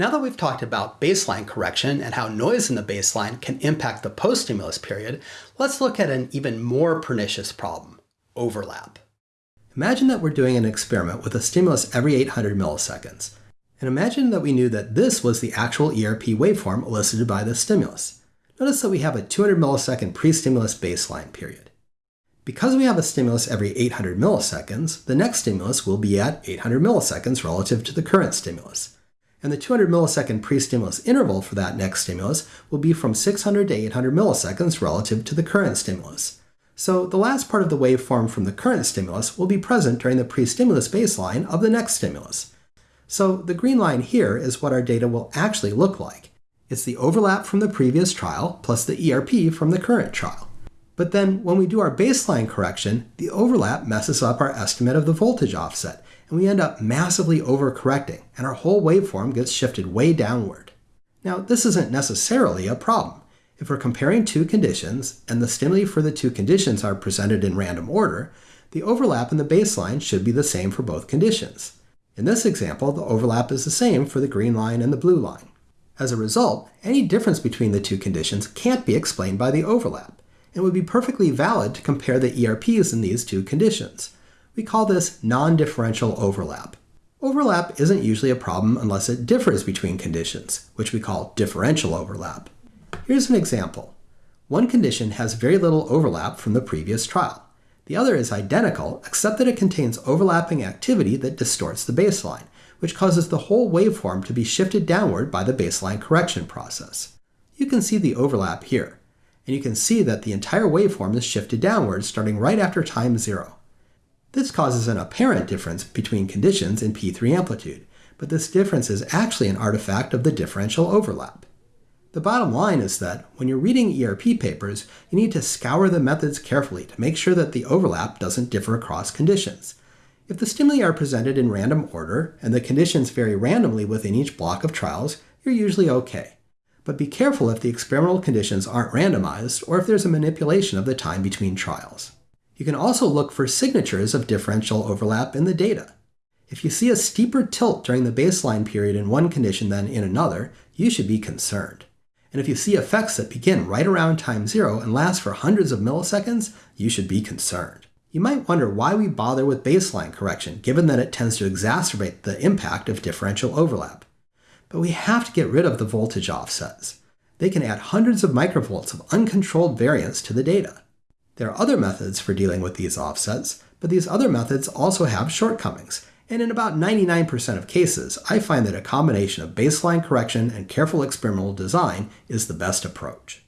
Now that we've talked about baseline correction and how noise in the baseline can impact the post-stimulus period, let's look at an even more pernicious problem, overlap. Imagine that we're doing an experiment with a stimulus every 800 milliseconds. And imagine that we knew that this was the actual ERP waveform elicited by the stimulus. Notice that we have a 200 millisecond pre-stimulus baseline period. Because we have a stimulus every 800 milliseconds, the next stimulus will be at 800 milliseconds relative to the current stimulus. And the 200 millisecond pre-stimulus interval for that next stimulus will be from 600 to 800 milliseconds relative to the current stimulus. So the last part of the waveform from the current stimulus will be present during the pre-stimulus baseline of the next stimulus. So the green line here is what our data will actually look like. It's the overlap from the previous trial plus the ERP from the current trial. But then when we do our baseline correction, the overlap messes up our estimate of the voltage offset, and we end up massively overcorrecting, and our whole waveform gets shifted way downward. Now, this isn't necessarily a problem. If we're comparing two conditions, and the stimuli for the two conditions are presented in random order, the overlap in the baseline should be the same for both conditions. In this example, the overlap is the same for the green line and the blue line. As a result, any difference between the two conditions can't be explained by the overlap, and would be perfectly valid to compare the ERPs in these two conditions. We call this non-differential overlap. Overlap isn't usually a problem unless it differs between conditions, which we call differential overlap. Here's an example. One condition has very little overlap from the previous trial. The other is identical, except that it contains overlapping activity that distorts the baseline, which causes the whole waveform to be shifted downward by the baseline correction process. You can see the overlap here, and you can see that the entire waveform is shifted downward starting right after time zero. This causes an apparent difference between conditions in P3 amplitude, but this difference is actually an artifact of the differential overlap. The bottom line is that when you're reading ERP papers, you need to scour the methods carefully to make sure that the overlap doesn't differ across conditions. If the stimuli are presented in random order, and the conditions vary randomly within each block of trials, you're usually okay. But be careful if the experimental conditions aren't randomized, or if there's a manipulation of the time between trials. You can also look for signatures of differential overlap in the data. If you see a steeper tilt during the baseline period in one condition than in another, you should be concerned. And if you see effects that begin right around time zero and last for hundreds of milliseconds, you should be concerned. You might wonder why we bother with baseline correction, given that it tends to exacerbate the impact of differential overlap. But we have to get rid of the voltage offsets. They can add hundreds of microvolts of uncontrolled variance to the data. There are other methods for dealing with these offsets, but these other methods also have shortcomings, and in about 99% of cases, I find that a combination of baseline correction and careful experimental design is the best approach.